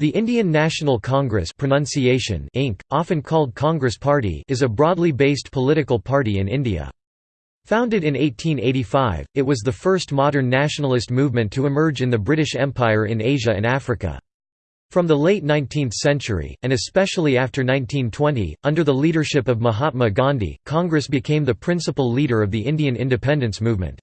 The Indian National Congress pronunciation Inc., often called Congress Party is a broadly based political party in India. Founded in 1885, it was the first modern nationalist movement to emerge in the British Empire in Asia and Africa. From the late 19th century, and especially after 1920, under the leadership of Mahatma Gandhi, Congress became the principal leader of the Indian independence movement.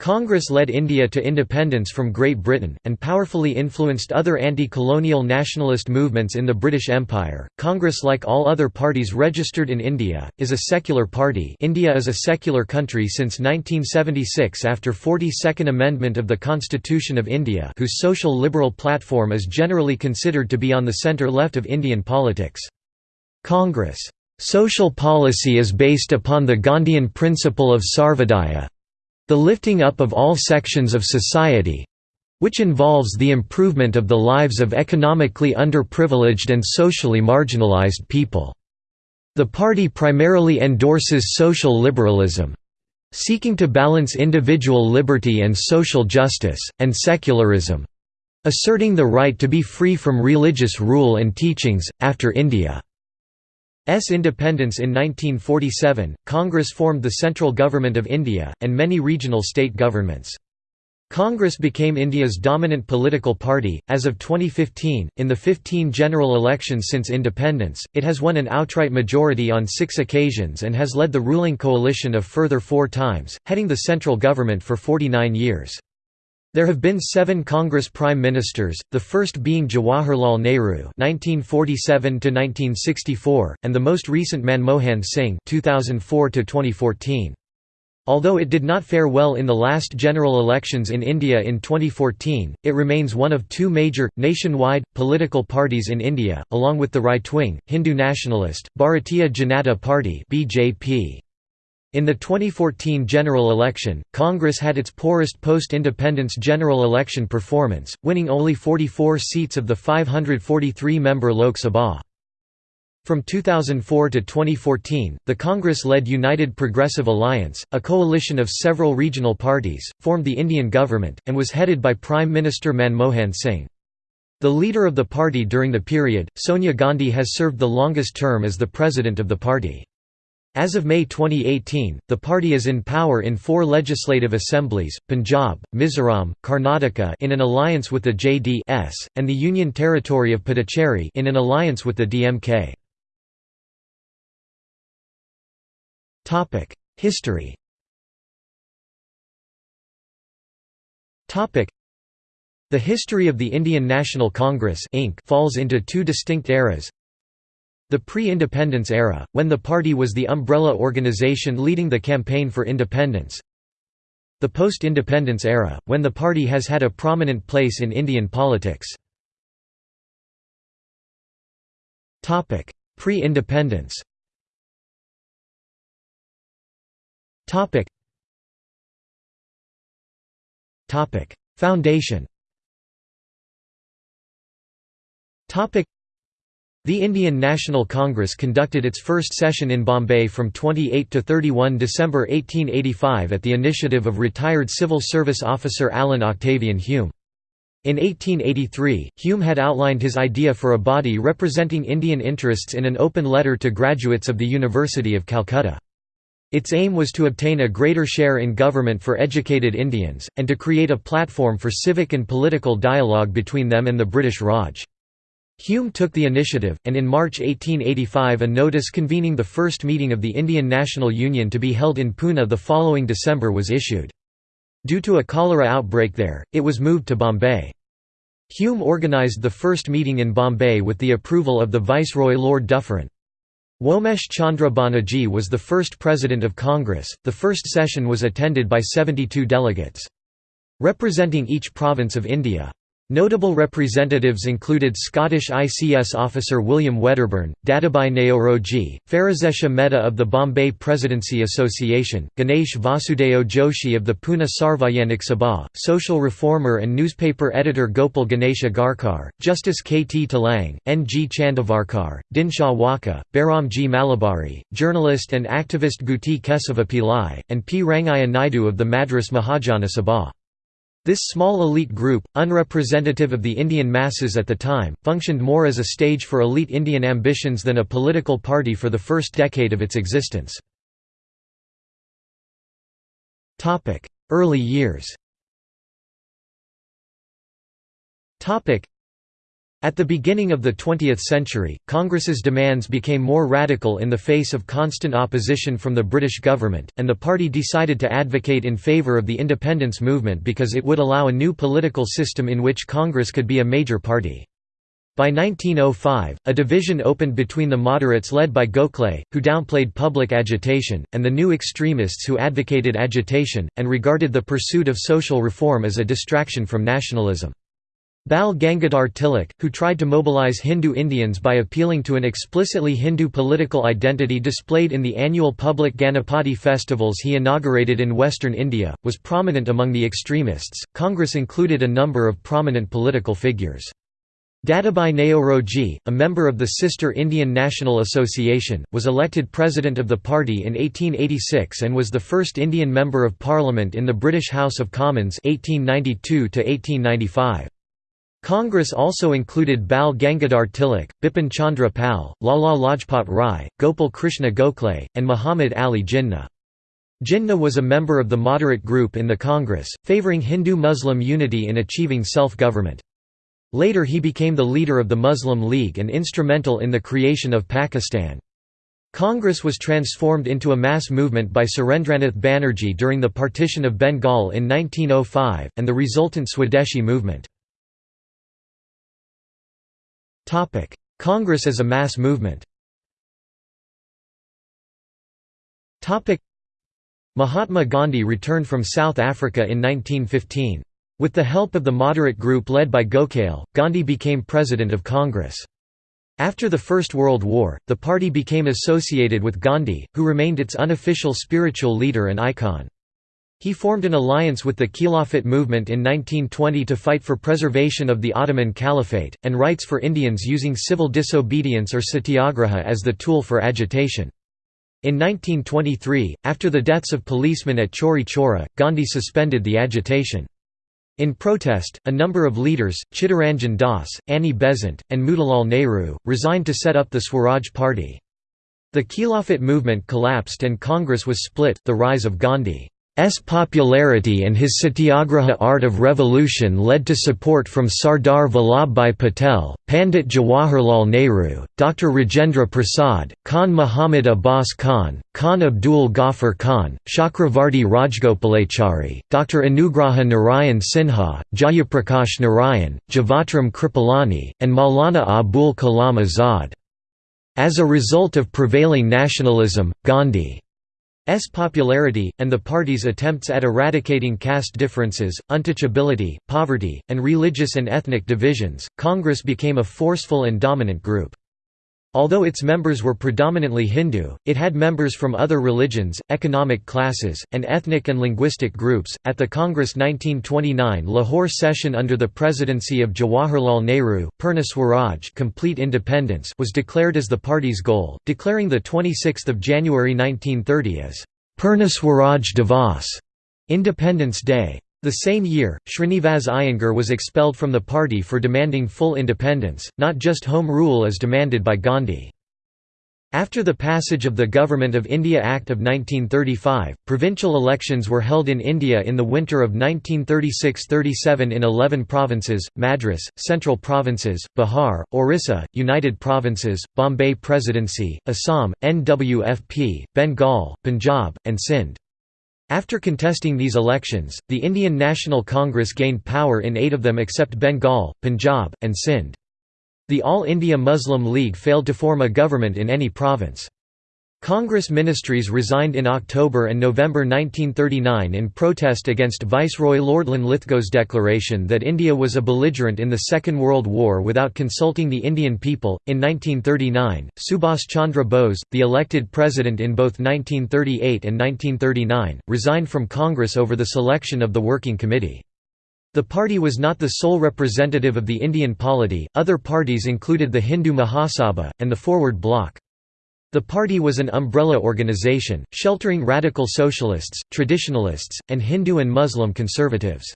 Congress led India to independence from Great Britain, and powerfully influenced other anti-colonial nationalist movements in the British Empire. Congress like all other parties registered in India, is a secular party India is a secular country since 1976 after 42nd Amendment of the Constitution of India whose social liberal platform is generally considered to be on the centre-left of Indian politics. Congress' social policy is based upon the Gandhian principle of Sarvodaya, the lifting up of all sections of society which involves the improvement of the lives of economically underprivileged and socially marginalized people. The party primarily endorses social liberalism seeking to balance individual liberty and social justice, and secularism asserting the right to be free from religious rule and teachings. After India independence in 1947, Congress formed the central government of India, and many regional state governments. Congress became India's dominant political party. As of 2015, in the 15 general elections since independence, it has won an outright majority on six occasions and has led the ruling coalition of further four times, heading the central government for 49 years. There have been seven Congress Prime Ministers, the first being Jawaharlal Nehru (1947–1964) and the most recent Manmohan Singh (2004–2014). Although it did not fare well in the last general elections in India in 2014, it remains one of two major, nationwide, political parties in India, along with the right-wing, Hindu nationalist, Bharatiya Janata Party (BJP). In the 2014 general election, Congress had its poorest post-independence general election performance, winning only 44 seats of the 543-member Lok Sabha. From 2004 to 2014, the Congress-led United Progressive Alliance, a coalition of several regional parties, formed the Indian government, and was headed by Prime Minister Manmohan Singh. The leader of the party during the period, Sonia Gandhi has served the longest term as the president of the party. As of May 2018, the party is in power in four legislative assemblies, Punjab, Mizoram, Karnataka in an alliance with the JDS, and the Union Territory of Puducherry in an alliance with the DMK. History The history of the Indian National Congress Inc. falls into two distinct eras the pre-independence era, when the party was the umbrella organization leading the campaign for independence. The post-independence era, when the party has had a prominent place in Indian politics. Pre-independence. Foundation the Indian National Congress conducted its first session in Bombay from 28 to 31 December 1885 at the initiative of retired civil service officer Allan Octavian Hume. In 1883, Hume had outlined his idea for a body representing Indian interests in an open letter to graduates of the University of Calcutta. Its aim was to obtain a greater share in government for educated Indians, and to create a platform for civic and political dialogue between them and the British Raj. Hume took the initiative, and in March 1885 a notice convening the first meeting of the Indian National Union to be held in Pune the following December was issued. Due to a cholera outbreak there, it was moved to Bombay. Hume organised the first meeting in Bombay with the approval of the Viceroy Lord Dufferin. Womesh Chandra Banerjee was the first president of Congress. The first session was attended by 72 delegates. Representing each province of India. Notable representatives included Scottish ICS officer William Wedderburn, Dadabhai Naoroji, Pherozeshah Mehta of the Bombay Presidency Association, Ganesh Vasudeo Joshi of the Pune Sarvajanik Sabha, social reformer and newspaper editor Gopal Ganesh Agarkar, Justice K. T. Telang, N. G. Chandavarkar, Dinshaw Wacha, Bairamji Malabari, journalist and activist Guti Kesava Pillai, and P. Rangaya Naidu of the Madras Mahajana Sabha. This small elite group, unrepresentative of the Indian masses at the time, functioned more as a stage for elite Indian ambitions than a political party for the first decade of its existence. Early years at the beginning of the 20th century, Congress's demands became more radical in the face of constant opposition from the British government, and the party decided to advocate in favour of the independence movement because it would allow a new political system in which Congress could be a major party. By 1905, a division opened between the moderates led by Gokhale, who downplayed public agitation, and the new extremists who advocated agitation, and regarded the pursuit of social reform as a distraction from nationalism. Bal Gangadhar Tilak, who tried to mobilize Hindu Indians by appealing to an explicitly Hindu political identity displayed in the annual public Ganapati festivals he inaugurated in western India, was prominent among the extremists. Congress included a number of prominent political figures. Dadabhai Naoroji, a member of the sister Indian National Association, was elected president of the party in 1886 and was the first Indian member of parliament in the British House of Commons 1892 to -1895. Congress also included Bal Gangadhar Tilak, Bipin Chandra Pal, Lala Lajpat Rai, Gopal Krishna Gokhale, and Muhammad Ali Jinnah. Jinnah was a member of the moderate group in the Congress, favouring Hindu-Muslim unity in achieving self-government. Later he became the leader of the Muslim League and instrumental in the creation of Pakistan. Congress was transformed into a mass movement by Surendranath Banerjee during the partition of Bengal in 1905, and the resultant Swadeshi movement. Congress as a mass movement Mahatma Gandhi returned from South Africa in 1915. With the help of the moderate group led by Gokhale, Gandhi became President of Congress. After the First World War, the party became associated with Gandhi, who remained its unofficial spiritual leader and icon. He formed an alliance with the Khilafat movement in 1920 to fight for preservation of the Ottoman Caliphate, and rights for Indians using civil disobedience or satyagraha as the tool for agitation. In 1923, after the deaths of policemen at Chauri Chaura, Gandhi suspended the agitation. In protest, a number of leaders, Chittaranjan Das, Annie Besant, and Motilal Nehru, resigned to set up the Swaraj Party. The Khilafat movement collapsed and Congress was split the rise of Gandhi. S popularity and his satyagraha art of revolution led to support from Sardar Vallabhbhai Patel, Pandit Jawaharlal Nehru, Dr. Rajendra Prasad, Khan Muhammad Abbas Khan, Khan Abdul Ghaffar Khan, Chakravarti Rajgopalachari, Dr. Anugraha Narayan Sinha, Jayaprakash Narayan, Jivatram Kripalani, and Maulana Abul Kalam Azad. As a result of prevailing nationalism, Gandhi S popularity, and the party's attempts at eradicating caste differences, untouchability, poverty, and religious and ethnic divisions, Congress became a forceful and dominant group. Although its members were predominantly Hindu, it had members from other religions, economic classes, and ethnic and linguistic groups. At the Congress 1929 Lahore session under the presidency of Jawaharlal Nehru, Purna Swaraj complete independence was declared as the party's goal, declaring the 26th of January 1930 as Purna Swaraj Divas, Independence Day. The same year, Srinivas Iyengar was expelled from the party for demanding full independence, not just home rule as demanded by Gandhi. After the passage of the Government of India Act of 1935, provincial elections were held in India in the winter of 1936–37 in 11 provinces, Madras, Central Provinces, Bihar, Orissa, United Provinces, Bombay Presidency, Assam, NWFP, Bengal, Punjab, and Sindh. After contesting these elections, the Indian National Congress gained power in eight of them except Bengal, Punjab, and Sindh. The All India Muslim League failed to form a government in any province. Congress ministries resigned in October and November 1939 in protest against Viceroy Lord Linlithgow's declaration that India was a belligerent in the Second World War without consulting the Indian people. In 1939, Subhas Chandra Bose, the elected president in both 1938 and 1939, resigned from Congress over the selection of the Working Committee. The party was not the sole representative of the Indian polity, other parties included the Hindu Mahasabha, and the Forward Bloc. The party was an umbrella organization, sheltering radical socialists, traditionalists, and Hindu and Muslim conservatives.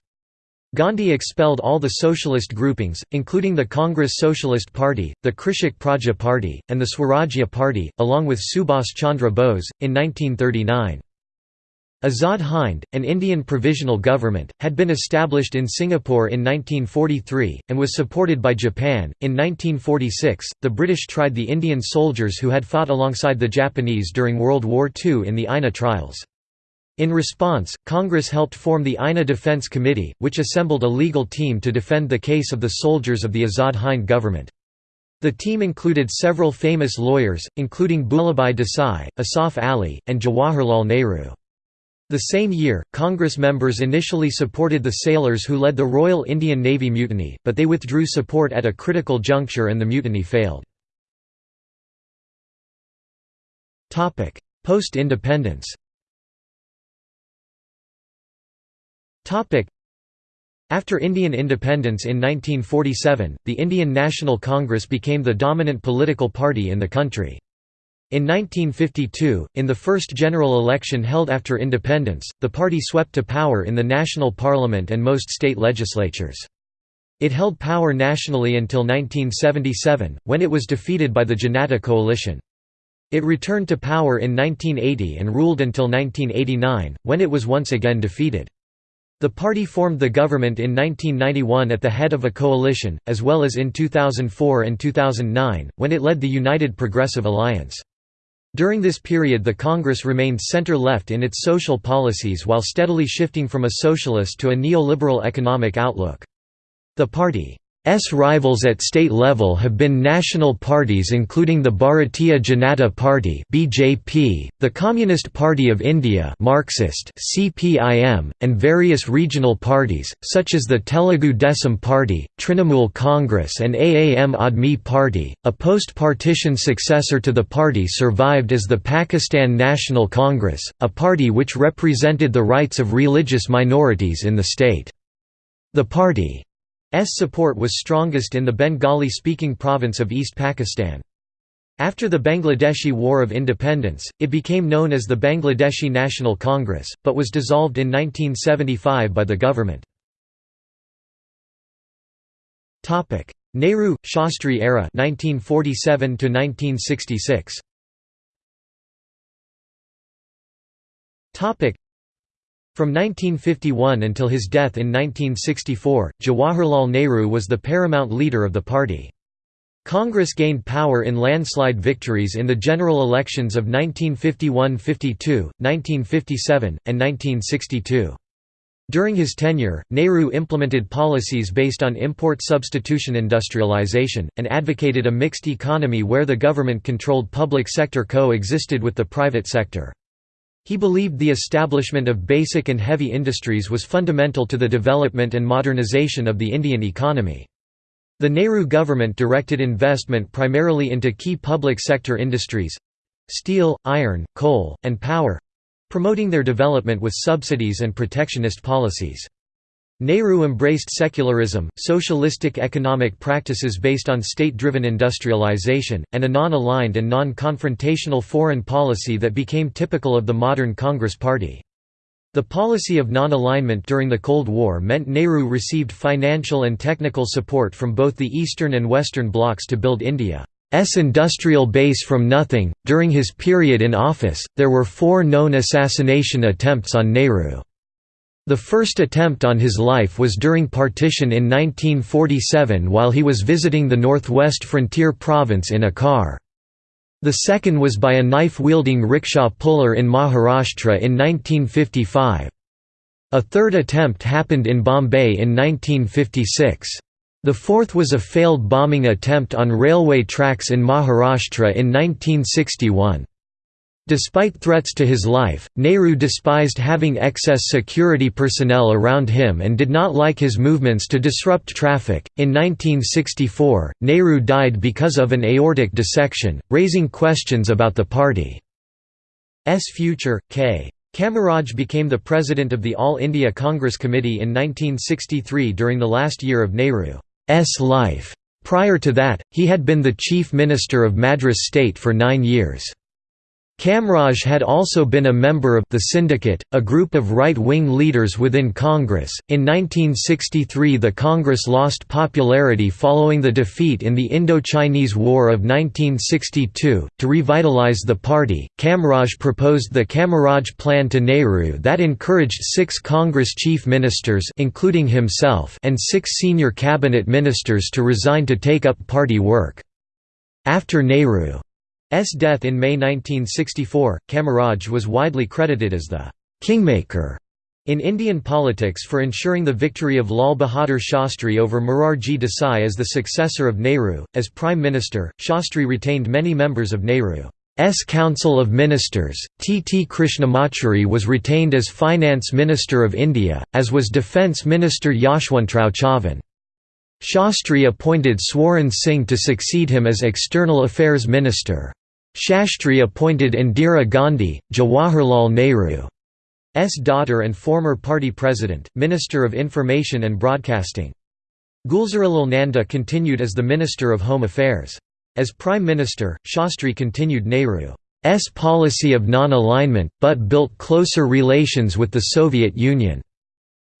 Gandhi expelled all the socialist groupings, including the Congress Socialist Party, the Krishak Praja Party, and the Swarajya Party, along with Subhas Chandra Bose, in 1939. Azad Hind, an Indian provisional government, had been established in Singapore in 1943, and was supported by Japan. In 1946, the British tried the Indian soldiers who had fought alongside the Japanese during World War II in the INA trials. In response, Congress helped form the INA Defence Committee, which assembled a legal team to defend the case of the soldiers of the Azad Hind government. The team included several famous lawyers, including Bhulabhai Desai, Asaf Ali, and Jawaharlal Nehru. The same year, Congress members initially supported the sailors who led the Royal Indian Navy mutiny, but they withdrew support at a critical juncture and the mutiny failed. Post-independence After Indian independence in 1947, the Indian National Congress became the dominant political party in the country. In 1952, in the first general election held after independence, the party swept to power in the national parliament and most state legislatures. It held power nationally until 1977, when it was defeated by the Janata coalition. It returned to power in 1980 and ruled until 1989, when it was once again defeated. The party formed the government in 1991 at the head of a coalition, as well as in 2004 and 2009, when it led the United Progressive Alliance. During this period the Congress remained center-left in its social policies while steadily shifting from a socialist to a neoliberal economic outlook. The party S rivals at state level have been national parties including the Bharatiya Janata Party (BJP), the Communist Party of India (Marxist) (CPIM), and various regional parties such as the Telugu Desam Party, Trinamool Congress, and Aam Aadmi Party. A post-partition successor to the party survived as the Pakistan National Congress, a party which represented the rights of religious minorities in the state. The party support was strongest in the Bengali-speaking province of East Pakistan. After the Bangladeshi War of Independence, it became known as the Bangladeshi National Congress, but was dissolved in 1975 by the government. Nehru Shastri era 1947 to 1966 from 1951 until his death in 1964, Jawaharlal Nehru was the paramount leader of the party. Congress gained power in landslide victories in the general elections of 1951–52, 1957, and 1962. During his tenure, Nehru implemented policies based on import substitution industrialization, and advocated a mixed economy where the government-controlled public sector co-existed with the private sector. He believed the establishment of basic and heavy industries was fundamental to the development and modernization of the Indian economy. The Nehru government directed investment primarily into key public sector industries—steel, iron, coal, and power—promoting their development with subsidies and protectionist policies. Nehru embraced secularism, socialistic economic practices based on state-driven industrialization, and a non-aligned and non-confrontational foreign policy that became typical of the modern Congress Party. The policy of non-alignment during the Cold War meant Nehru received financial and technical support from both the Eastern and Western blocs to build India's industrial base from nothing. During his period in office, there were four known assassination attempts on Nehru. The first attempt on his life was during partition in 1947 while he was visiting the northwest frontier province in a car. The second was by a knife-wielding rickshaw puller in Maharashtra in 1955. A third attempt happened in Bombay in 1956. The fourth was a failed bombing attempt on railway tracks in Maharashtra in 1961. Despite threats to his life, Nehru despised having excess security personnel around him and did not like his movements to disrupt traffic. In 1964, Nehru died because of an aortic dissection, raising questions about the party's future. K. Kamaraj became the president of the All India Congress Committee in 1963 during the last year of Nehru's life. Prior to that, he had been the chief minister of Madras state for nine years. Kamaraj had also been a member of the Syndicate, a group of right-wing leaders within Congress. In 1963, the Congress lost popularity following the defeat in the Indo-Chinese War of 1962. To revitalize the party, Kamaraj proposed the Kamaraj Plan to Nehru that encouraged six Congress chief ministers, including himself, and six senior cabinet ministers to resign to take up party work. After Nehru S death in May 1964, Kamaraj was widely credited as the «kingmaker» in Indian politics for ensuring the victory of Lal Bahadur Shastri over Morarji Desai as the successor of Nehru. As Prime Minister, Shastri retained many members of Nehru's Council of Ministers. T. T. Krishnamachari was retained as Finance Minister of India, as was Defence Minister Yashwantrao Chavan. Shastri appointed Swaran Singh to succeed him as External Affairs Minister. Shastri appointed Indira Gandhi, Jawaharlal Nehru's daughter and former party president, Minister of Information and Broadcasting. Gulzarilal Nanda continued as the Minister of Home Affairs. As Prime Minister, Shastri continued Nehru's policy of non-alignment, but built closer relations with the Soviet Union.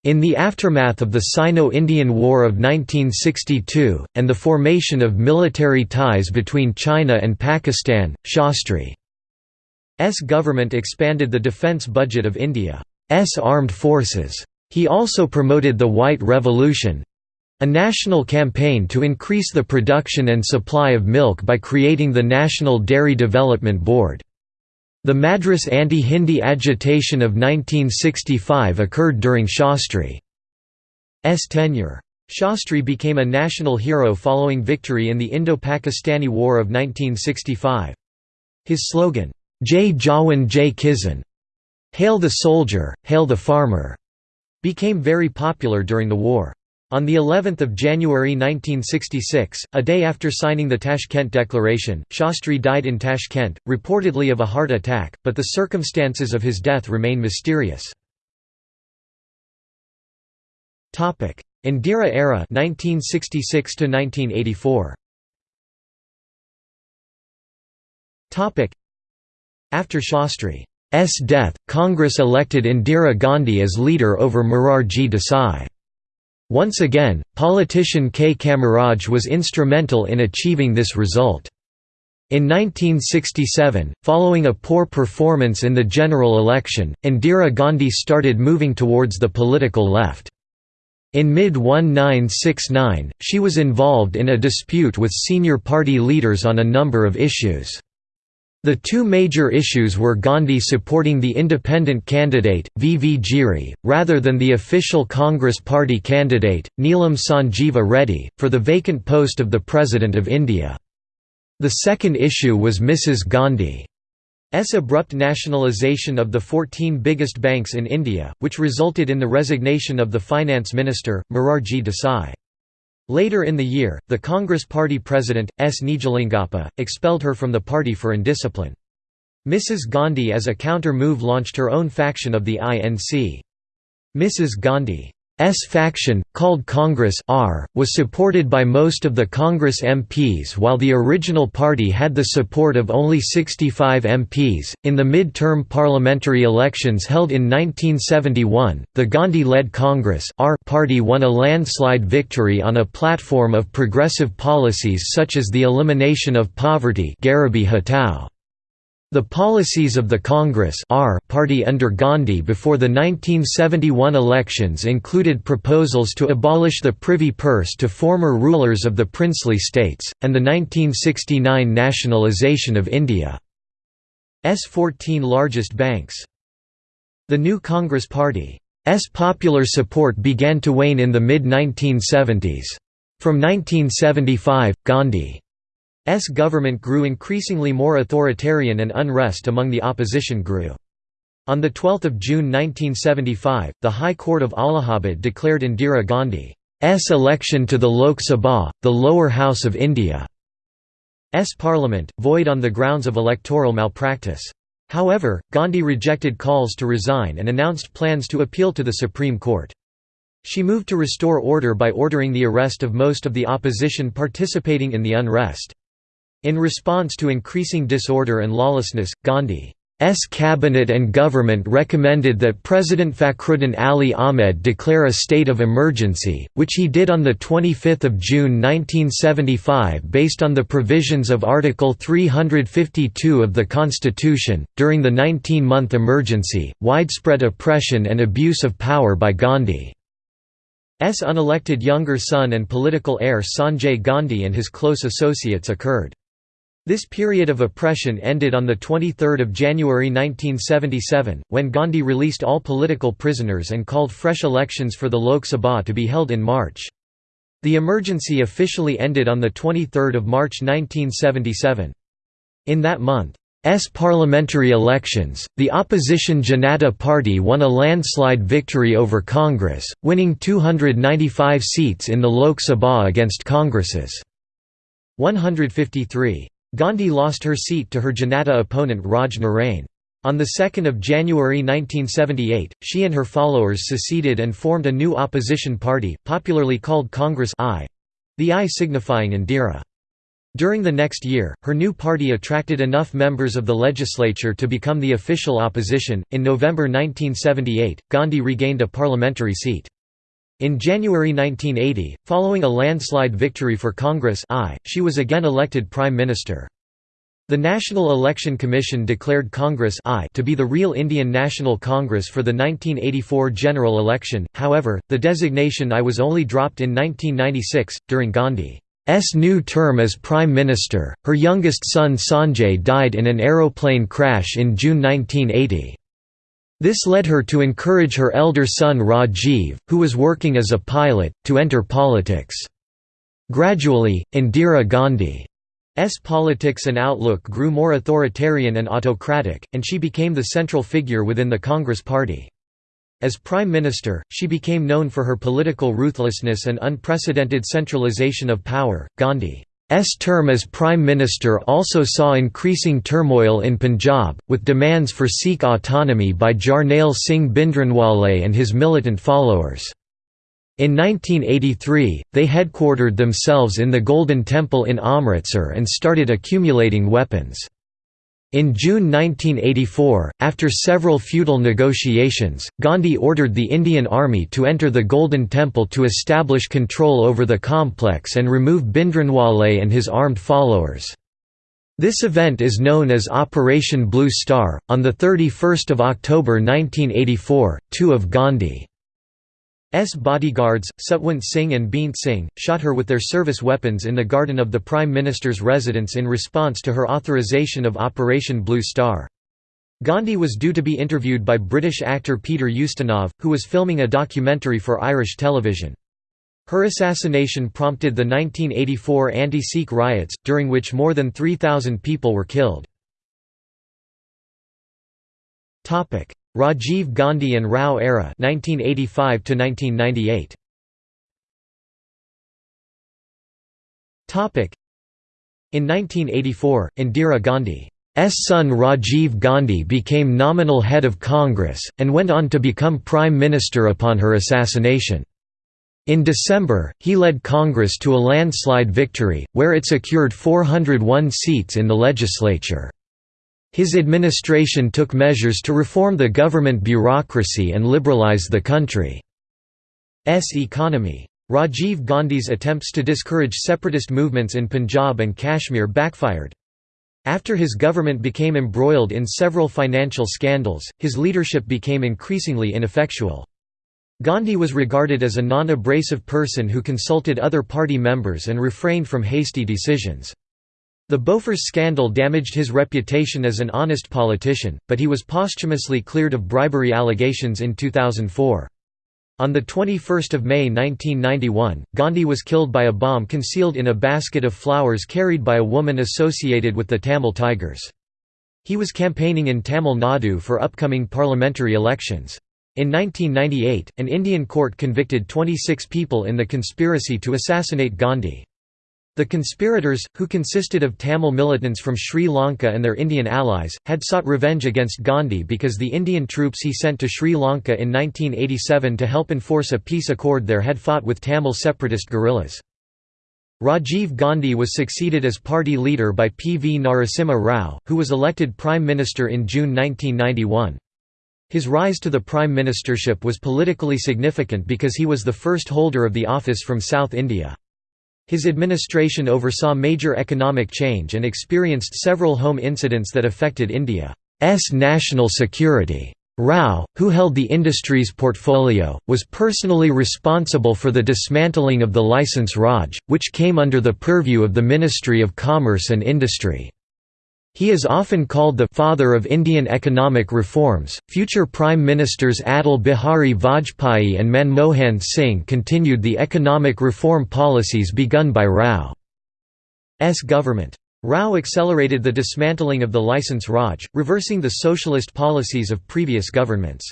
In the aftermath of the Sino-Indian War of 1962, and the formation of military ties between China and Pakistan, Shastri's government expanded the defence budget of India's armed forces. He also promoted the White Revolution—a national campaign to increase the production and supply of milk by creating the National Dairy Development Board. The Madras anti-Hindi agitation of 1965 occurred during Shastri's tenure. Shastri became a national hero following victory in the Indo-Pakistani War of 1965. His slogan, Jai Jawan Jai Kisan Hail the soldier, hail the farmer, became very popular during the war. On the 11th of January 1966, a day after signing the Tashkent Declaration, Shastri died in Tashkent, reportedly of a heart attack, but the circumstances of his death remain mysterious. Topic: Indira era 1966 to 1984. Topic: After Shastri's death, Congress elected Indira Gandhi as leader over Morarji Desai. Once again, politician K. Kamaraj was instrumental in achieving this result. In 1967, following a poor performance in the general election, Indira Gandhi started moving towards the political left. In mid-1969, she was involved in a dispute with senior party leaders on a number of issues. The two major issues were Gandhi supporting the independent candidate, V. V. Giri, rather than the official Congress Party candidate, Neelam Sanjeeva Reddy, for the vacant post of the President of India. The second issue was Mrs. Gandhi's abrupt nationalisation of the 14 biggest banks in India, which resulted in the resignation of the finance minister, Morarji Desai. Later in the year, the Congress Party president, S. Nijalingappa, expelled her from the party for indiscipline. Mrs. Gandhi as a counter-move launched her own faction of the INC. Mrs. Gandhi S faction, called Congress R, was supported by most of the Congress MPs while the original party had the support of only 65 MPs. In the mid-term parliamentary elections held in 1971, the Gandhi-led Congress R party won a landslide victory on a platform of progressive policies such as the elimination of poverty Garibi Hatao. The policies of the Congress party under Gandhi before the 1971 elections included proposals to abolish the privy purse to former rulers of the princely states, and the 1969 nationalisation of India's 14 largest banks. The new Congress Party's popular support began to wane in the mid-1970s. From 1975, Gandhi S government grew increasingly more authoritarian and unrest among the opposition grew. On 12 June 1975, the High Court of Allahabad declared Indira Gandhi's election to the Lok Sabha, the lower house of India's parliament, void on the grounds of electoral malpractice. However, Gandhi rejected calls to resign and announced plans to appeal to the Supreme Court. She moved to restore order by ordering the arrest of most of the opposition participating in the unrest. In response to increasing disorder and lawlessness, Gandhi S cabinet and government recommended that President Fakhruddin Ali Ahmed declare a state of emergency, which he did on 25 June 1975 based on the provisions of Article 352 of the Constitution. During the 19 month emergency, widespread oppression and abuse of power by Gandhi's unelected younger son and political heir Sanjay Gandhi and his close associates occurred. This period of oppression ended on 23 January 1977, when Gandhi released all political prisoners and called fresh elections for the Lok Sabha to be held in March. The emergency officially ended on 23 March 1977. In that month's parliamentary elections, the opposition Janata Party won a landslide victory over Congress, winning 295 seats in the Lok Sabha against Congress's 153. Gandhi lost her seat to her Janata opponent Raj Narain. On 2 January 1978, she and her followers seceded and formed a new opposition party, popularly called Congress I, the I signifying Indira. During the next year, her new party attracted enough members of the legislature to become the official opposition. In November 1978, Gandhi regained a parliamentary seat. In January 1980, following a landslide victory for Congress I, she was again elected Prime Minister. The National Election Commission declared Congress I to be the real Indian National Congress for the 1984 general election, however, the designation I was only dropped in 1996, during Gandhi's new term as Prime Minister. Her youngest son Sanjay died in an aeroplane crash in June 1980. This led her to encourage her elder son Rajiv, who was working as a pilot, to enter politics. Gradually, Indira Gandhi's politics and outlook grew more authoritarian and autocratic, and she became the central figure within the Congress party. As Prime Minister, she became known for her political ruthlessness and unprecedented centralization of power. Gandhi S term as Prime Minister also saw increasing turmoil in Punjab, with demands for Sikh autonomy by Jarnail Singh Bhindranwale and his militant followers. In 1983, they headquartered themselves in the Golden Temple in Amritsar and started accumulating weapons. In June 1984, after several futile negotiations, Gandhi ordered the Indian Army to enter the Golden Temple to establish control over the complex and remove Bhindranwale and his armed followers. This event is known as Operation Blue Star. On 31 October 1984, two of Gandhi S bodyguards, Satwant Singh and Beant Singh, shot her with their service weapons in the garden of the Prime Minister's residence in response to her authorization of Operation Blue Star. Gandhi was due to be interviewed by British actor Peter Ustinov, who was filming a documentary for Irish television. Her assassination prompted the 1984 anti-Sikh riots, during which more than 3,000 people were killed. Rajiv Gandhi and Rao era 1985 to 1998 Topic. In 1984 Indira Gandhi's son Rajiv Gandhi became nominal head of Congress and went on to become prime minister upon her assassination. In December, he led Congress to a landslide victory, where it secured 401 seats in the legislature. His administration took measures to reform the government bureaucracy and liberalize the country's economy. Rajiv Gandhi's attempts to discourage separatist movements in Punjab and Kashmir backfired. After his government became embroiled in several financial scandals, his leadership became increasingly ineffectual. Gandhi was regarded as a non-abrasive person who consulted other party members and refrained from hasty decisions. The Bofors scandal damaged his reputation as an honest politician, but he was posthumously cleared of bribery allegations in 2004. On 21 May 1991, Gandhi was killed by a bomb concealed in a basket of flowers carried by a woman associated with the Tamil Tigers. He was campaigning in Tamil Nadu for upcoming parliamentary elections. In 1998, an Indian court convicted 26 people in the conspiracy to assassinate Gandhi. The conspirators, who consisted of Tamil militants from Sri Lanka and their Indian allies, had sought revenge against Gandhi because the Indian troops he sent to Sri Lanka in 1987 to help enforce a peace accord there had fought with Tamil separatist guerrillas. Rajiv Gandhi was succeeded as party leader by P. V. Narasimha Rao, who was elected Prime Minister in June 1991. His rise to the prime ministership was politically significant because he was the first holder of the office from South India. His administration oversaw major economic change and experienced several home incidents that affected India's national security. Rao, who held the industry's portfolio, was personally responsible for the dismantling of the Licence Raj, which came under the purview of the Ministry of Commerce and Industry. He is often called the father of Indian economic reforms. Future Prime Ministers Atal Bihari Vajpayee and Manmohan Singh continued the economic reform policies begun by Rao's government. Rao accelerated the dismantling of the licence Raj, reversing the socialist policies of previous governments.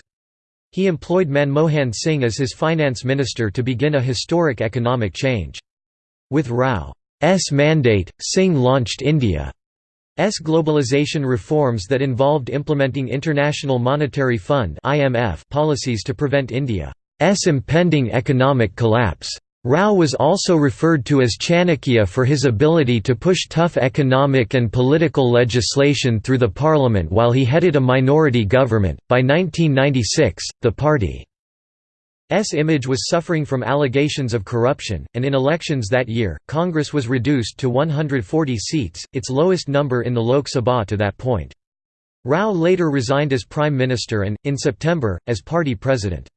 He employed Manmohan Singh as his finance minister to begin a historic economic change. With Rao's mandate, Singh launched India's globalization reforms that involved implementing International Monetary Fund policies to prevent India's impending economic collapse. Rao was also referred to as Chanakya for his ability to push tough economic and political legislation through the parliament while he headed a minority government. By 1996, the party's image was suffering from allegations of corruption, and in elections that year, Congress was reduced to 140 seats, its lowest number in the Lok Sabha to that point. Rao later resigned as Prime Minister and, in September, as party president.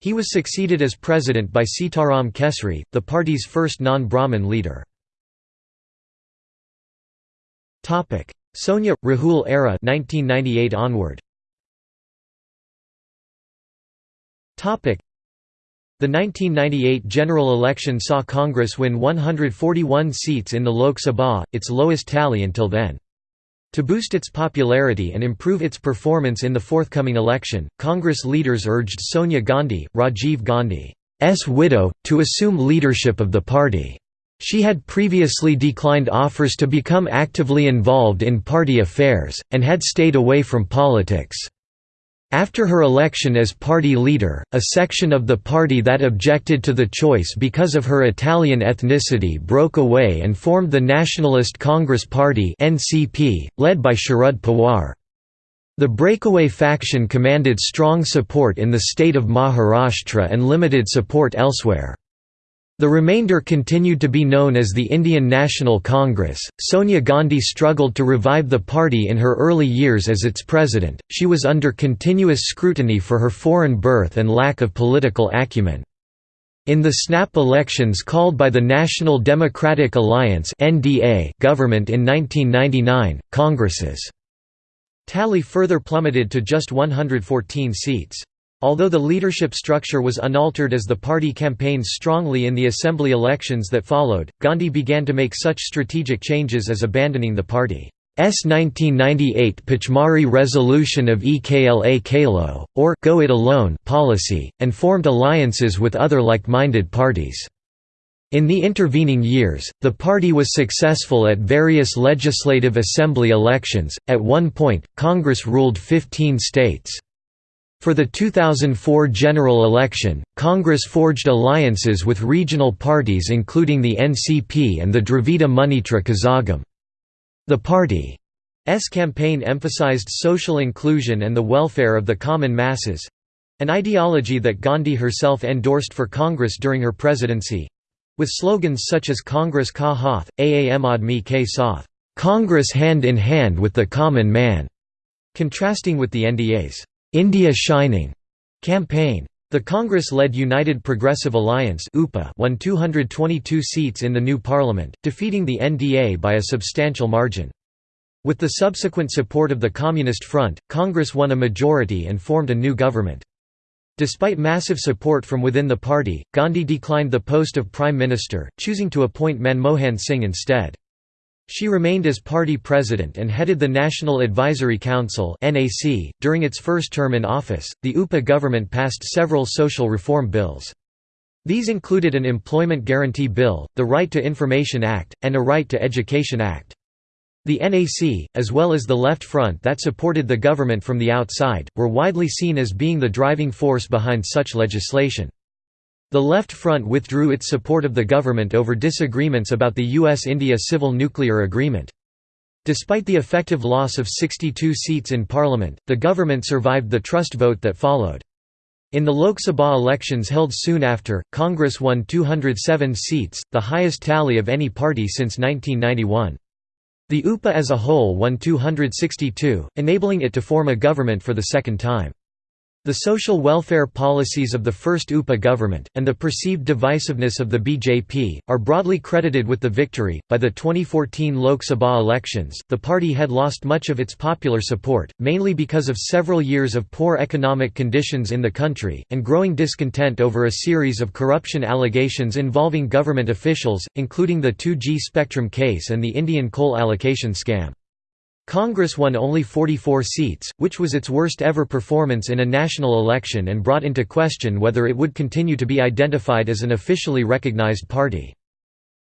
He was succeeded as president by Sitaram Kesri, the party's first non-Brahmin leader. Sonia – Rahul era 1998 onward. The 1998 general election saw Congress win 141 seats in the Lok Sabha, its lowest tally until then. To boost its popularity and improve its performance in the forthcoming election, Congress leaders urged Sonia Gandhi, Rajiv Gandhi's widow, to assume leadership of the party. She had previously declined offers to become actively involved in party affairs, and had stayed away from politics. After her election as party leader, a section of the party that objected to the choice because of her Italian ethnicity broke away and formed the Nationalist Congress Party (NCP), led by Sharad Pawar. The breakaway faction commanded strong support in the state of Maharashtra and limited support elsewhere. The remainder continued to be known as the Indian National Congress. Sonia Gandhi struggled to revive the party in her early years as its president. She was under continuous scrutiny for her foreign birth and lack of political acumen. In the snap elections called by the National Democratic Alliance government in 1999, Congress's tally further plummeted to just 114 seats. Although the leadership structure was unaltered as the party campaigned strongly in the assembly elections that followed, Gandhi began to make such strategic changes as abandoning the party's 1998 Pachmarhi resolution of Ekla Chalo, or Go It Alone policy, and formed alliances with other like-minded parties. In the intervening years, the party was successful at various legislative assembly elections. At one point, Congress ruled 15 states. For the 2004 general election, Congress forged alliances with regional parties including the NCP and the Dravida Munnetra Kazhagam. The party's campaign emphasized social inclusion and the welfare of the common masses—an ideology that Gandhi herself endorsed for Congress during her presidency—with slogans such as Congress Ka Hath, Aam Aadmi Ke Saath, Congress hand in hand with the common man, contrasting with the NDA's India Shining campaign. The Congress-led United Progressive Alliance won 222 seats in the new parliament, defeating the NDA by a substantial margin. With the subsequent support of the Communist Front, Congress won a majority and formed a new government. Despite massive support from within the party, Gandhi declined the post of Prime Minister, choosing to appoint Manmohan Singh instead. She remained as party president and headed the National Advisory Council. During its first term in office, the UPA government passed several social reform bills. These included an Employment Guarantee Bill, the Right to Information Act, and a Right to Education Act. The NAC, as well as the Left Front that supported the government from the outside, were widely seen as being the driving force behind such legislation. The Left Front withdrew its support of the government over disagreements about the US-India Civil Nuclear Agreement. Despite the effective loss of 62 seats in parliament, the government survived the trust vote that followed. In the Lok Sabha elections held soon after, Congress won 207 seats, the highest tally of any party since 1991. The UPA as a whole won 262, enabling it to form a government for the second time. The social welfare policies of the first UPA government, and the perceived divisiveness of the BJP, are broadly credited with the victory. By the 2014 Lok Sabha elections, the party had lost much of its popular support, mainly because of several years of poor economic conditions in the country, and growing discontent over a series of corruption allegations involving government officials, including the 2G Spectrum case and the Indian coal allocation scam. Congress won only 44 seats, which was its worst ever performance in a national election and brought into question whether it would continue to be identified as an officially recognized party.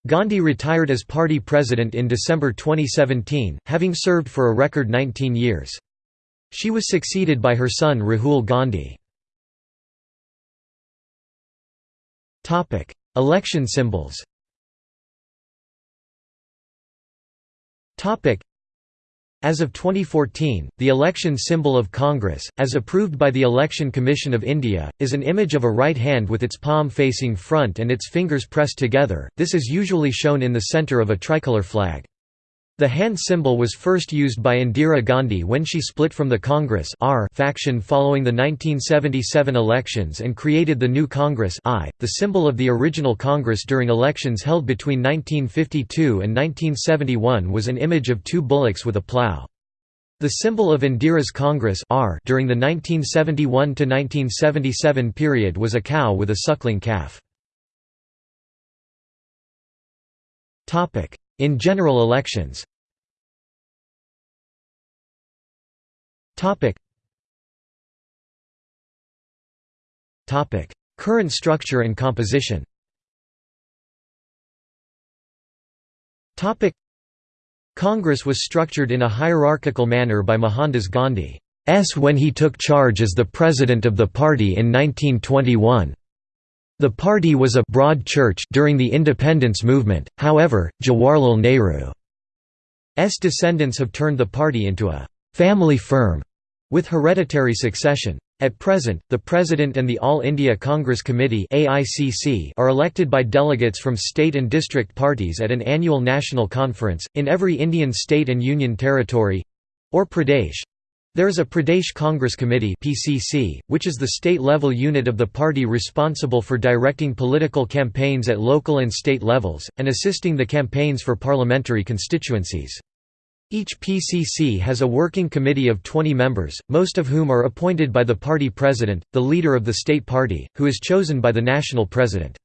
Gandhi retired as party president in December 2017, having served for a record 19 years. She was succeeded by her son Rahul Gandhi. Election symbols as of 2014, the election symbol of Congress, as approved by the Election Commission of India, is an image of a right hand with its palm facing front and its fingers pressed together, this is usually shown in the centre of a tricolour flag. The hand symbol was first used by Indira Gandhi when she split from the Congress faction following the 1977 elections and created the new Congress I, the symbol of the original Congress during elections held between 1952 and 1971 was an image of two bullocks with a plough. The symbol of Indira's Congress R during the 1971–1977 period was a cow with a suckling calf. In general elections. Current structure and composition. Congress was structured in a hierarchical manner by Mohandas Gandhi S when he took charge as the president of the party in 1921. The party was a broad church during the independence movement, however, Jawaharlal Nehru's descendants have turned the party into a «family firm» with hereditary succession. At present, the President and the All India Congress Committee are elected by delegates from state and district parties at an annual national conference, in every Indian state and union territory—or Pradesh, there is a Pradesh Congress Committee (PCC), which is the state-level unit of the party responsible for directing political campaigns at local and state levels and assisting the campaigns for parliamentary constituencies. Each PCC has a working committee of 20 members, most of whom are appointed by the party president, the leader of the state party, who is chosen by the national president.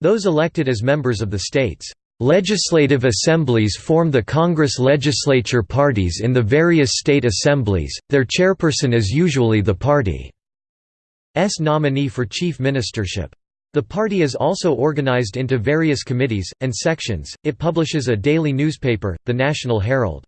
Those elected as members of the state's Legislative assemblies form the Congress legislature parties in the various state assemblies, their chairperson is usually the party's nominee for chief ministership. The party is also organized into various committees, and sections, it publishes a daily newspaper, the National Herald.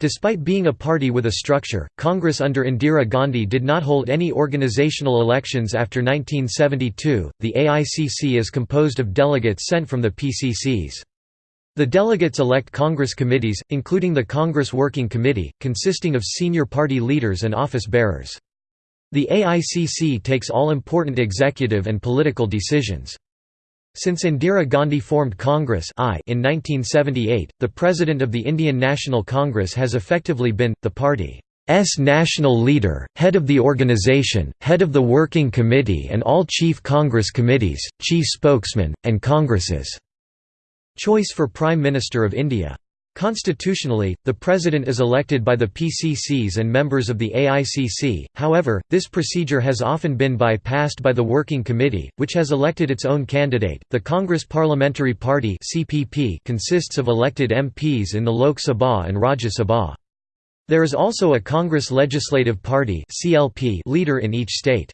Despite being a party with a structure, Congress under Indira Gandhi did not hold any organizational elections after 1972. The AICC is composed of delegates sent from the PCCs. The delegates elect Congress committees, including the Congress Working Committee, consisting of senior party leaders and office bearers. The AICC takes all important executive and political decisions. Since Indira Gandhi formed Congress I in 1978, the President of the Indian National Congress has effectively been, the party's national leader, head of the organization, head of the working committee and all chief Congress committees, chief spokesman, and Congress's Choice for Prime Minister of India. Constitutionally, the President is elected by the PCCs and members of the AICC, however, this procedure has often been bypassed by the Working Committee, which has elected its own candidate. The Congress Parliamentary Party consists of elected MPs in the Lok Sabha and Rajya Sabha. There is also a Congress Legislative Party leader in each state.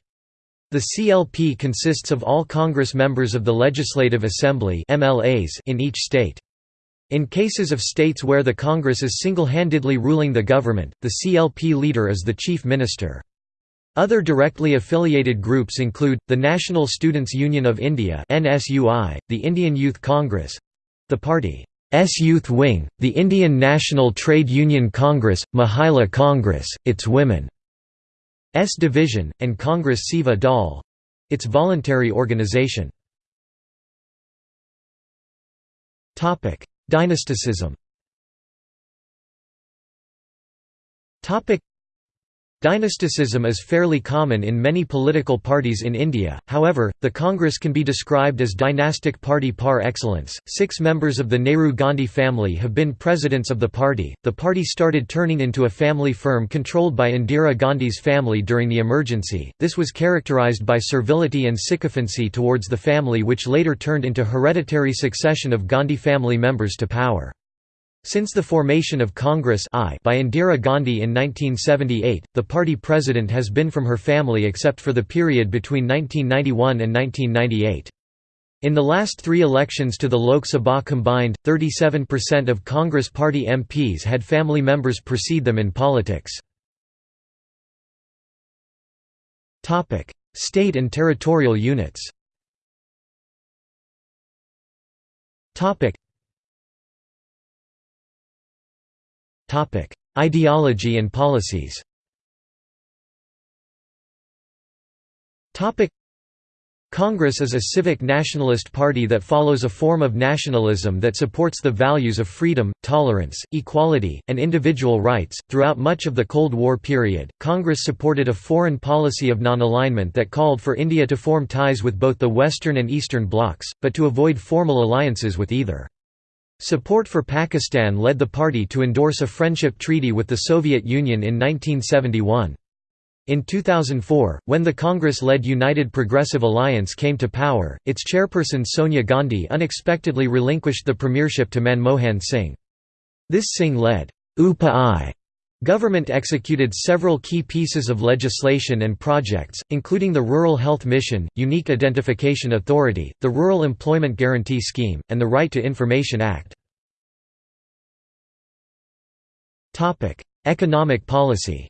The CLP consists of all Congress members of the Legislative Assembly in each state. In cases of states where the Congress is single-handedly ruling the government, the CLP leader is the chief minister. Other directly affiliated groups include, the National Students' Union of India the Indian Youth Congress—the party's youth wing, the Indian National Trade Union Congress, Mahila Congress, its women's division, and Congress Seva Dal—its voluntary organization. Dynasticism Dynasticism is fairly common in many political parties in India, however, the Congress can be described as dynastic party par excellence. Six members of the Nehru Gandhi family have been presidents of the party. The party started turning into a family firm controlled by Indira Gandhi's family during the emergency. This was characterized by servility and sycophancy towards the family, which later turned into hereditary succession of Gandhi family members to power. Since the formation of Congress I by Indira Gandhi in 1978, the party president has been from her family except for the period between 1991 and 1998. In the last three elections to the Lok Sabha combined, 37% of Congress party MPs had family members precede them in politics. State and territorial units Ideology and policies Congress is a civic nationalist party that follows a form of nationalism that supports the values of freedom, tolerance, equality, and individual rights. Throughout much of the Cold War period, Congress supported a foreign policy of non alignment that called for India to form ties with both the Western and Eastern blocs, but to avoid formal alliances with either. Support for Pakistan led the party to endorse a friendship treaty with the Soviet Union in 1971. In 2004, when the Congress-led United Progressive Alliance came to power, its chairperson Sonia Gandhi unexpectedly relinquished the premiership to Manmohan Singh. This Singh-led UPA government executed several key pieces of legislation and projects, including the Rural Health Mission, Unique Identification Authority, the Rural Employment Guarantee Scheme, and the Right to Information Act. Economic policy.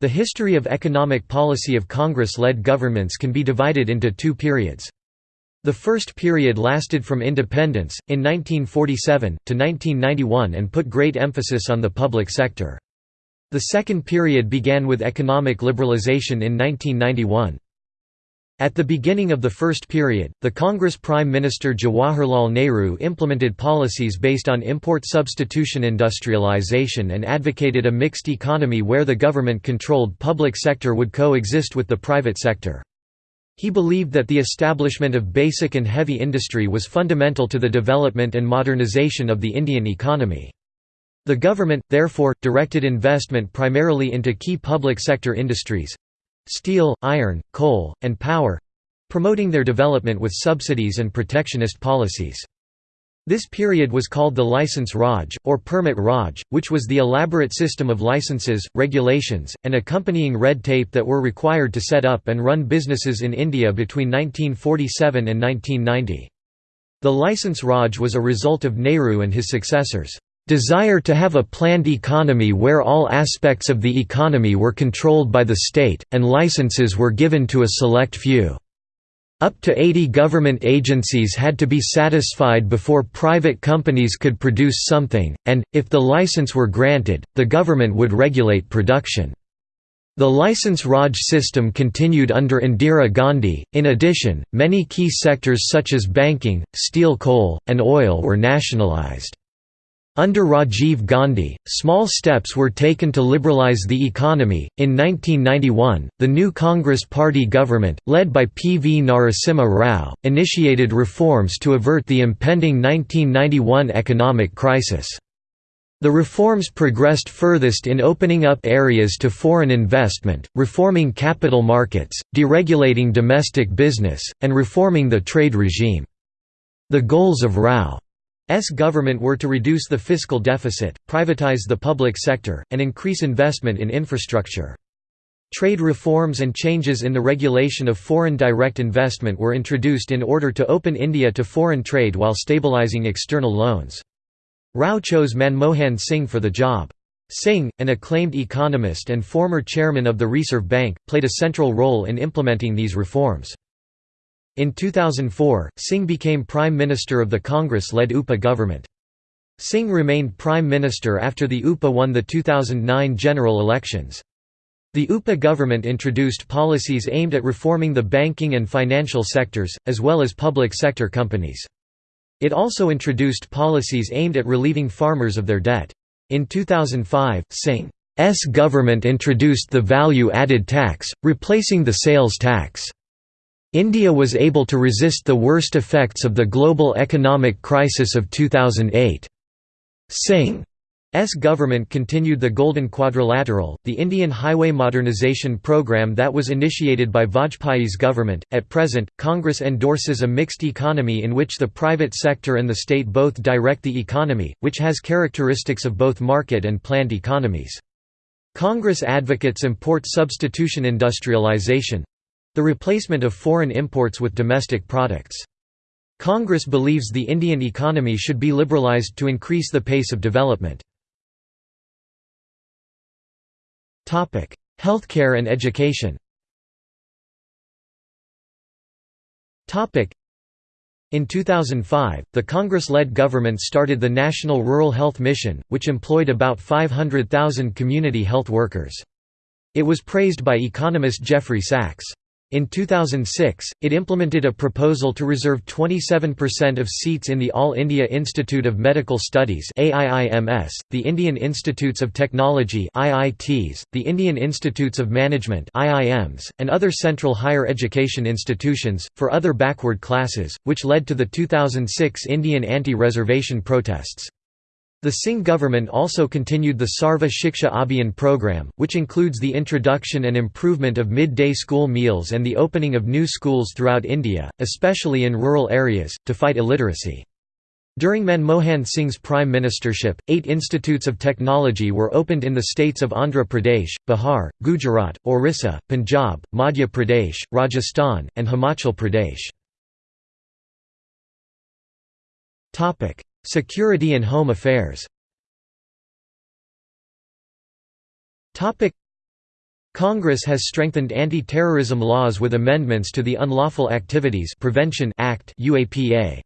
The history of economic policy of Congress-led governments can be divided into two periods. The first period lasted from independence, in 1947, to 1991 and put great emphasis on the public sector. The second period began with economic liberalization in 1991. At the beginning of the first period, the Congress Prime Minister Jawaharlal Nehru implemented policies based on import substitution industrialization and advocated a mixed economy where the government-controlled public sector would coexist with the private sector. He believed that the establishment of basic and heavy industry was fundamental to the development and modernization of the Indian economy. The government, therefore, directed investment primarily into key public sector industries, steel, iron, coal, and power—promoting their development with subsidies and protectionist policies. This period was called the License Raj, or Permit Raj, which was the elaborate system of licenses, regulations, and accompanying red tape that were required to set up and run businesses in India between 1947 and 1990. The License Raj was a result of Nehru and his successors' desire to have a planned economy where all aspects of the economy were controlled by the state, and licenses were given to a select few. Up to 80 government agencies had to be satisfied before private companies could produce something, and, if the license were granted, the government would regulate production. The license Raj system continued under Indira Gandhi. In addition, many key sectors such as banking, steel coal, and oil were nationalized. Under Rajiv Gandhi, small steps were taken to liberalize the economy. In 1991, the new Congress Party government, led by P. V. Narasimha Rao, initiated reforms to avert the impending 1991 economic crisis. The reforms progressed furthest in opening up areas to foreign investment, reforming capital markets, deregulating domestic business, and reforming the trade regime. The goals of Rao S government were to reduce the fiscal deficit, privatize the public sector, and increase investment in infrastructure. Trade reforms and changes in the regulation of foreign direct investment were introduced in order to open India to foreign trade while stabilizing external loans. Rao chose Manmohan Singh for the job. Singh, an acclaimed economist and former chairman of the Reserve Bank, played a central role in implementing these reforms. In 2004, Singh became Prime Minister of the Congress-led UPA government. Singh remained Prime Minister after the UPA won the 2009 general elections. The UPA government introduced policies aimed at reforming the banking and financial sectors, as well as public sector companies. It also introduced policies aimed at relieving farmers of their debt. In 2005, Singh's government introduced the value-added tax, replacing the sales tax. India was able to resist the worst effects of the global economic crisis of 2008. Singh S government continued the Golden Quadrilateral, the Indian highway modernization program that was initiated by Vajpayee's government. At present, Congress endorses a mixed economy in which the private sector and the state both direct the economy, which has characteristics of both market and planned economies. Congress advocates import substitution industrialization the replacement of foreign imports with domestic products. Congress believes the Indian economy should be liberalized to increase the pace of development. Healthcare and education in 2005, the Congress-led government started the National Rural Health Mission, which employed about 500,000 community health workers. It was praised by economist Jeffrey Sachs. In 2006, it implemented a proposal to reserve 27% of seats in the All India Institute of Medical Studies the Indian Institutes of Technology the Indian Institutes of Management and other central higher education institutions, for other backward classes, which led to the 2006 Indian anti-reservation protests. The Singh government also continued the Sarva Shiksha Abhiyan program, which includes the introduction and improvement of midday school meals and the opening of new schools throughout India, especially in rural areas, to fight illiteracy. During Manmohan Singh's prime ministership, eight institutes of technology were opened in the states of Andhra Pradesh, Bihar, Gujarat, Orissa, Punjab, Madhya Pradesh, Rajasthan, and Himachal Pradesh. Security and Home Affairs Congress has strengthened anti-terrorism laws with amendments to the Unlawful Activities Prevention Act UAPA.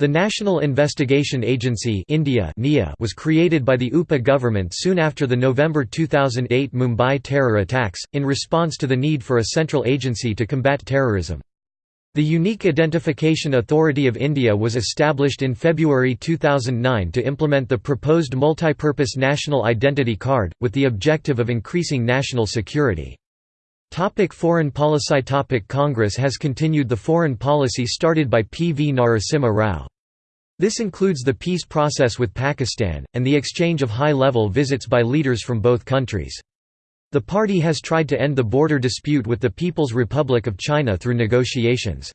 The National Investigation Agency India was created by the UPA government soon after the November 2008 Mumbai terror attacks, in response to the need for a central agency to combat terrorism. The Unique Identification Authority of India was established in February 2009 to implement the proposed multipurpose national identity card, with the objective of increasing national security. Topic foreign policy Topic Congress has continued the foreign policy started by P. V. Narasimha Rao. This includes the peace process with Pakistan, and the exchange of high-level visits by leaders from both countries. The party has tried to end the border dispute with the People's Republic of China through negotiations.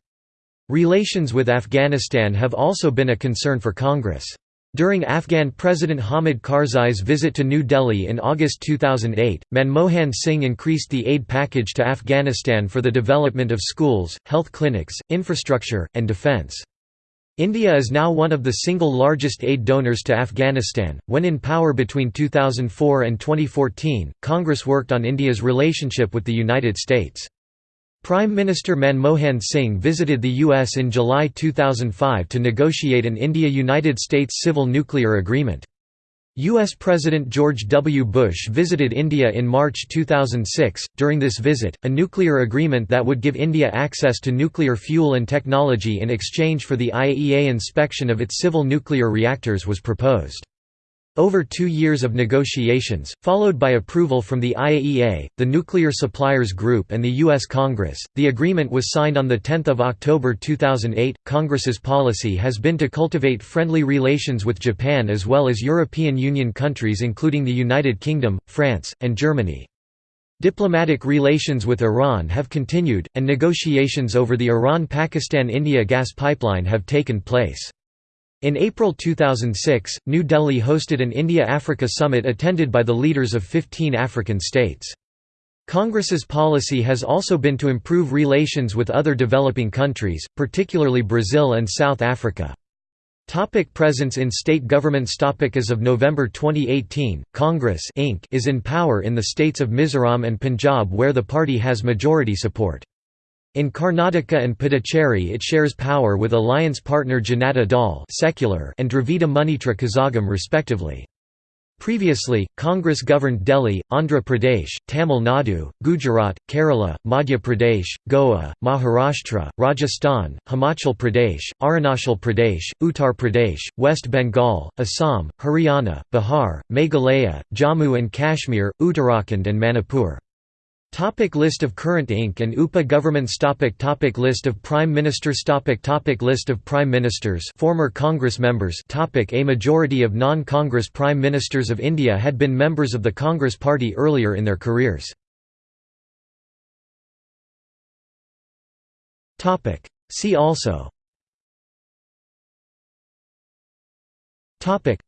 Relations with Afghanistan have also been a concern for Congress. During Afghan President Hamid Karzai's visit to New Delhi in August 2008, Manmohan Singh increased the aid package to Afghanistan for the development of schools, health clinics, infrastructure, and defence. India is now one of the single largest aid donors to Afghanistan. When in power between 2004 and 2014, Congress worked on India's relationship with the United States. Prime Minister Manmohan Singh visited the U.S. in July 2005 to negotiate an India-United States civil nuclear agreement. U.S. President George W. Bush visited India in March 2006. During this visit, a nuclear agreement that would give India access to nuclear fuel and technology in exchange for the IAEA inspection of its civil nuclear reactors was proposed. Over two years of negotiations, followed by approval from the IAEA, the Nuclear Suppliers Group and the U.S. Congress, the agreement was signed on 10 October 2008. Congress's policy has been to cultivate friendly relations with Japan as well as European Union countries including the United Kingdom, France, and Germany. Diplomatic relations with Iran have continued, and negotiations over the Iran-Pakistan-India gas pipeline have taken place. In April 2006, New Delhi hosted an India-Africa summit attended by the leaders of 15 African states. Congress's policy has also been to improve relations with other developing countries, particularly Brazil and South Africa. Topic presence in state governments Topic As of November 2018, Congress Inc. is in power in the states of Mizoram and Punjab where the party has majority support. In Karnataka and Puducherry it shares power with alliance partner Janata Dal secular and Dravida Munnetra Kazhagam respectively. Previously, Congress governed Delhi, Andhra Pradesh, Tamil Nadu, Gujarat, Kerala, Madhya Pradesh, Goa, Maharashtra, Rajasthan, Himachal Pradesh, Arunachal Pradesh, Uttar Pradesh, West Bengal, Assam, Haryana, Bihar, Meghalaya, Jammu and Kashmir, Uttarakhand and Manipur. Topic list of current Inc. and UPA governments topic topic List of Prime Ministers topic topic List of Prime Ministers former Congress members topic A majority of non-Congress Prime Ministers of India had been members of the Congress Party earlier in their careers. Topic. See also Topic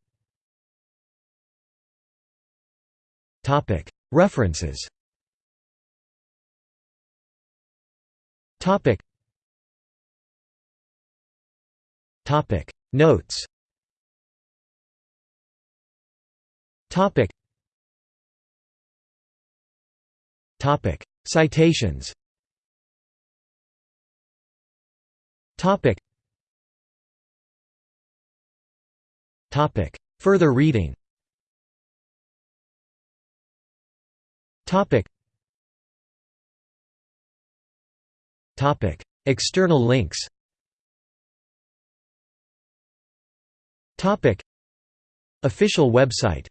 Topic References Topic. Topic. Notes. Topic. Topic. Citations. Topic. Topic. Further reading. Topic. External links. Official website